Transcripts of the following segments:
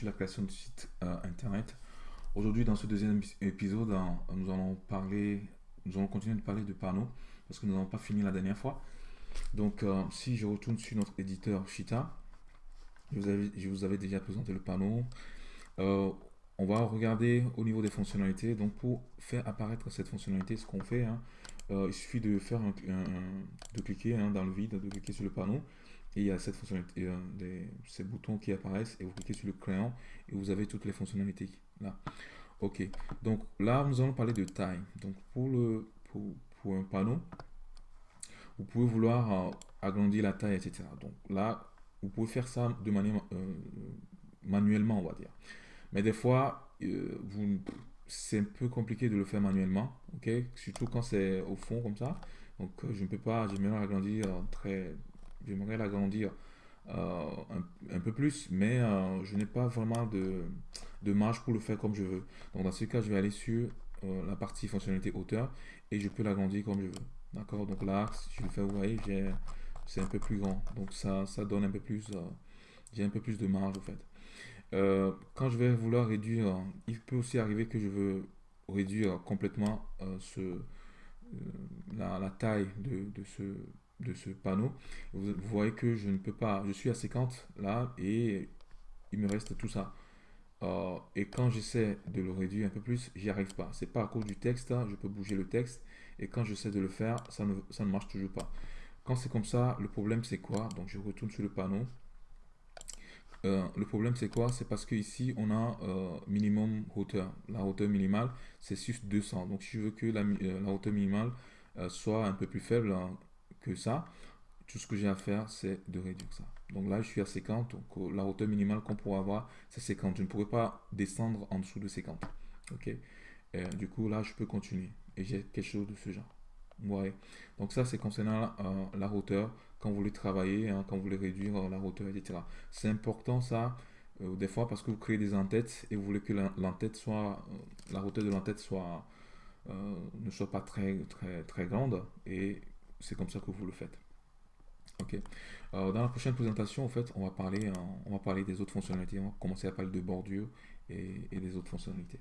sur la création de site euh, internet. Aujourd'hui, dans ce deuxième épisode, nous allons parler, nous allons continuer de parler de panneaux parce que nous n'avons pas fini la dernière fois. Donc, euh, si je retourne sur notre éditeur Shita, je vous avais, je vous avais déjà présenté le panneau. On va regarder au niveau des fonctionnalités. Donc, pour faire apparaître cette fonctionnalité, ce qu'on fait, hein, il suffit de faire de cliquer hein, dans le vide, de cliquer sur le panneau et il y a cette fonctionnalité, euh, des, ces boutons qui apparaissent et vous cliquez sur le crayon et vous avez toutes les fonctionnalités là. Ok, donc là nous allons parler de taille. Donc pour, le, pour, pour un panneau, vous pouvez vouloir euh, agrandir la taille, etc. Donc là, vous pouvez faire ça de manière euh, manuellement, on va dire. Mais des fois, vous c'est un peu compliqué de le faire manuellement, ok? Surtout quand c'est au fond comme ça. Donc je ne peux pas, j'aimerais agrandir très j'aimerais l'agrandir euh, un, peu plus, mais euh, je n'ai pas vraiment de, de, marge pour le faire comme je veux. Donc dans ce cas, je vais aller sur euh, la partie fonctionnalité hauteur et je peux l'agrandir comme je veux. D'accord? Donc là, si je le fais, vous voyez, c'est un peu plus grand. Donc ça, ça donne un peu plus, j'ai un peu plus de marge en fait. Quand je vais vouloir réduire, il peut aussi arriver que je veux réduire complètement ce, la, la, taille de, ce panneau, vous, voyez que je ne peux pas, je suis à 50 là et il me reste tout ça. Euh, et quand j'essaie de le réduire un peu plus, j'y arrive pas. C'est pas à cause du texte, hein, je peux bouger le texte et quand j'essaie de le faire, ça ne marche toujours pas. Quand c'est comme ça, le problème c'est quoi? Donc je retourne sur le panneau. Euh, le problème c'est quoi? C'est parce que ici on a euh, minimum hauteur. La hauteur minimale c'est 200. Donc si je veux que la, la hauteur minimale soit un peu plus faible, hein, que ça. Tout ce que j'ai à faire, c'est de réduire ça. Donc là, je suis à 50. Donc euh, la hauteur minimale qu'on pourrait avoir, c'est 50. Je ne pourrais pas descendre en dessous de 50. Ok? du coup, là, je peux continuer. Et j'ai quelque chose de ce genre. Ouais. Donc ça, c'est concernant euh, la hauteur. Quand vous voulez travailler, hein, quand vous voulez réduire euh, la hauteur, etc. C'est important ça. des fois parce que vous créez des entêtes et vous voulez que soit, la hauteur de l'entête soit, ne soit pas très, très, très grande et c'est comme ça que vous le faites. Ok. Euh, dans la prochaine présentation, en fait, on va parler, euh, on va parler des autres fonctionnalités. On va commencer à parler de bordure et, des autres fonctionnalités.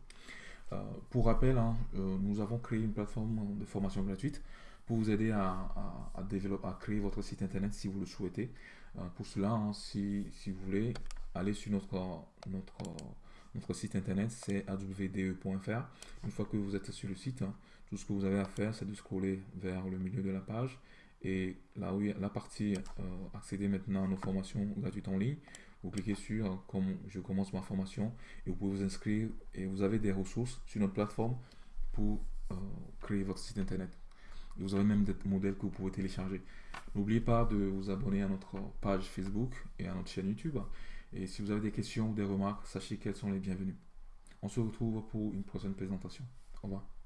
Euh, pour rappel, hein, nous avons créé une plateforme de formation gratuite pour vous aider à, développer, à créer votre site internet si vous le souhaitez. pour cela, hein, si, vous voulez, aller sur notre, site internet, c'est awde.fr. Une fois que vous êtes sur le site, hein, tout ce que vous avez à faire, c'est de scroller vers le milieu de la page et là où il y a la partie euh, accéder maintenant à nos formations gratuites en ligne, vous cliquez sur euh, comme je commence ma formation et vous pouvez vous inscrire et vous avez des ressources sur notre plateforme pour euh, créer votre site internet. vous avez même des modèles que vous pouvez télécharger. N'oubliez pas de vous abonner à notre page Facebook et à notre chaîne YouTube. Et si vous avez des questions ou des remarques, sachez qu'elles sont les bienvenues. On se retrouve pour une prochaine présentation. Au revoir.